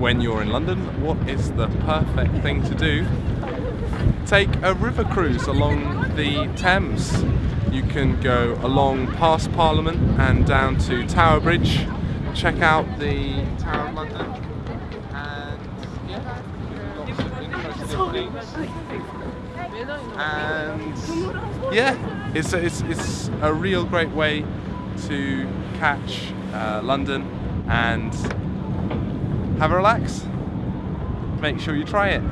when you're in London, what is the perfect thing to do? Take a river cruise along the Thames. You can go along past Parliament and down to Tower Bridge, check out the Tower of London, and yeah, lots of interesting things. And yeah, it's a, it's, it's a real great way to catch uh, London and have a relax. Make sure you try it.